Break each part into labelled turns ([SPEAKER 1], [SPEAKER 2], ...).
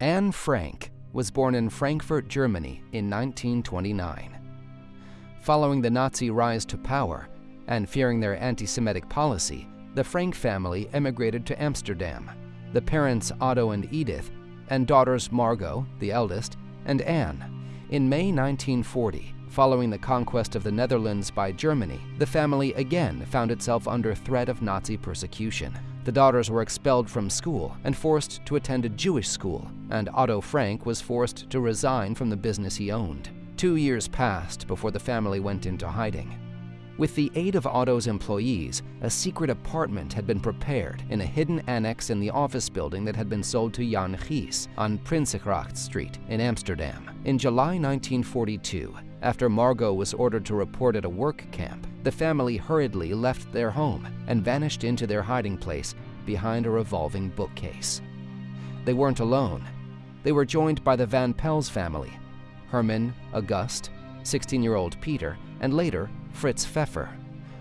[SPEAKER 1] Anne Frank was born in Frankfurt, Germany in 1929. Following the Nazi rise to power and fearing their anti-Semitic policy, the Frank family emigrated to Amsterdam. The parents Otto and Edith, and daughters Margot, the eldest, and Anne. In May 1940, following the conquest of the Netherlands by Germany, the family again found itself under threat of Nazi persecution. The daughters were expelled from school and forced to attend a Jewish school, and Otto Frank was forced to resign from the business he owned. Two years passed before the family went into hiding. With the aid of Otto's employees, a secret apartment had been prepared in a hidden annex in the office building that had been sold to Jan Gies on Prinsengracht Street in Amsterdam. In July 1942, after Margot was ordered to report at a work camp, the family hurriedly left their home and vanished into their hiding place behind a revolving bookcase. They weren't alone. They were joined by the Van Pels family, Herman, August, 16-year-old Peter, and later Fritz Pfeffer.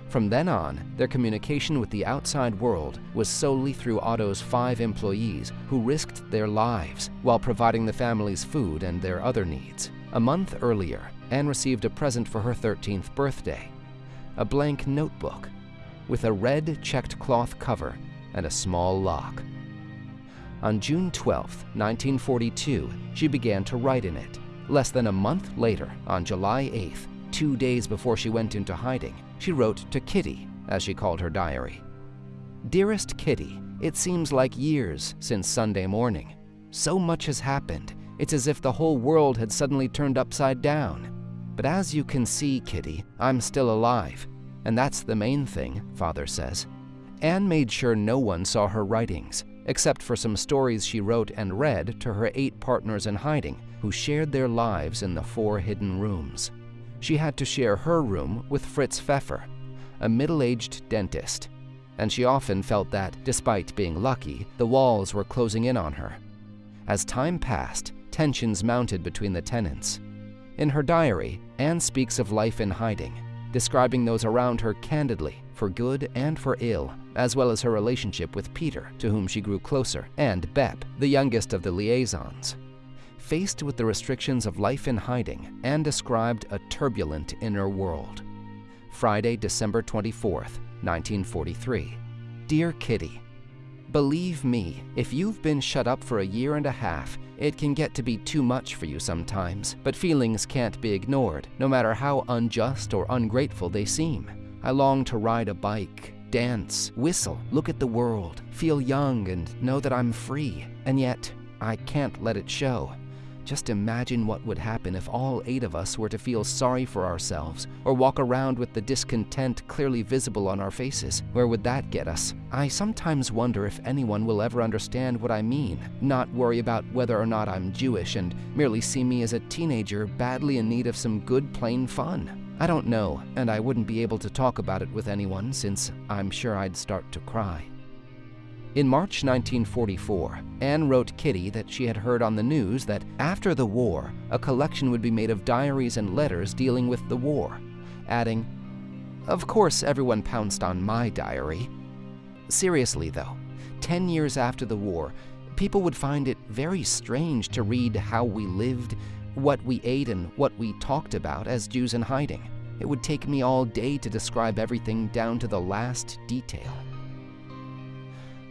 [SPEAKER 1] From then on, their communication with the outside world was solely through Otto's five employees who risked their lives while providing the family's food and their other needs. A month earlier, Anne received a present for her 13th birthday, a blank notebook with a red checked cloth cover and a small lock. On June 12, 1942, she began to write in it. Less than a month later, on July 8th, two days before she went into hiding, she wrote to Kitty, as she called her diary. Dearest Kitty, it seems like years since Sunday morning. So much has happened, it's as if the whole world had suddenly turned upside down. But as you can see, Kitty, I'm still alive. And that's the main thing, Father says. Anne made sure no one saw her writings, except for some stories she wrote and read to her eight partners in hiding who shared their lives in the four hidden rooms. She had to share her room with Fritz Pfeffer, a middle-aged dentist, and she often felt that, despite being lucky, the walls were closing in on her. As time passed, tensions mounted between the tenants. In her diary, Anne speaks of life in hiding, describing those around her candidly, for good and for ill, as well as her relationship with Peter, to whom she grew closer, and Bep, the youngest of the liaisons. Faced with the restrictions of life in hiding, Anne described a turbulent inner world. Friday, December 24th, 1943. Dear Kitty, Believe me, if you've been shut up for a year and a half, it can get to be too much for you sometimes, but feelings can't be ignored, no matter how unjust or ungrateful they seem. I long to ride a bike, dance, whistle, look at the world, feel young and know that I'm free, and yet I can't let it show. Just imagine what would happen if all eight of us were to feel sorry for ourselves or walk around with the discontent clearly visible on our faces. Where would that get us? I sometimes wonder if anyone will ever understand what I mean, not worry about whether or not I'm Jewish and merely see me as a teenager badly in need of some good plain fun. I don't know, and I wouldn't be able to talk about it with anyone since I'm sure I'd start to cry. In March 1944, Anne wrote Kitty that she had heard on the news that after the war, a collection would be made of diaries and letters dealing with the war, adding, Of course everyone pounced on my diary. Seriously though, 10 years after the war, people would find it very strange to read how we lived, what we ate and what we talked about as Jews in hiding. It would take me all day to describe everything down to the last detail.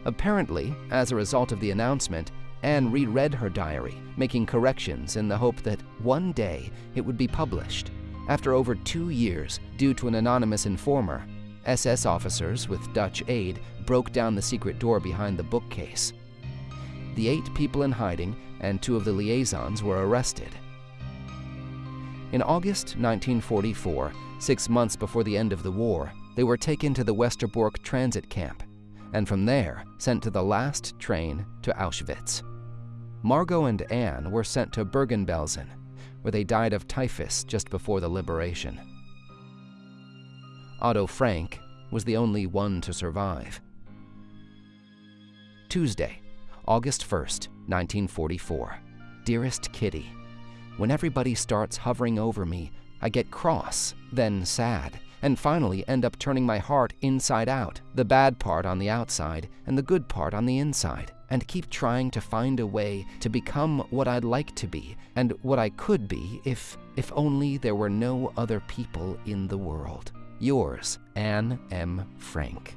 [SPEAKER 1] Apparently, as a result of the announcement, Anne reread her diary, making corrections in the hope that one day it would be published. After over two years, due to an anonymous informer, SS officers with Dutch aid broke down the secret door behind the bookcase. The eight people in hiding and two of the liaisons were arrested. In August 1944, six months before the end of the war, they were taken to the Westerbork transit camp and from there sent to the last train to Auschwitz. Margot and Anne were sent to Bergen-Belsen, where they died of typhus just before the liberation. Otto Frank was the only one to survive. Tuesday, August 1st, 1944. Dearest Kitty, when everybody starts hovering over me, I get cross, then sad, and finally end up turning my heart inside out, the bad part on the outside and the good part on the inside. and keep trying to find a way to become what I'd like to be and what I could be if, if only there were no other people in the world. Yours, Anne M. Frank.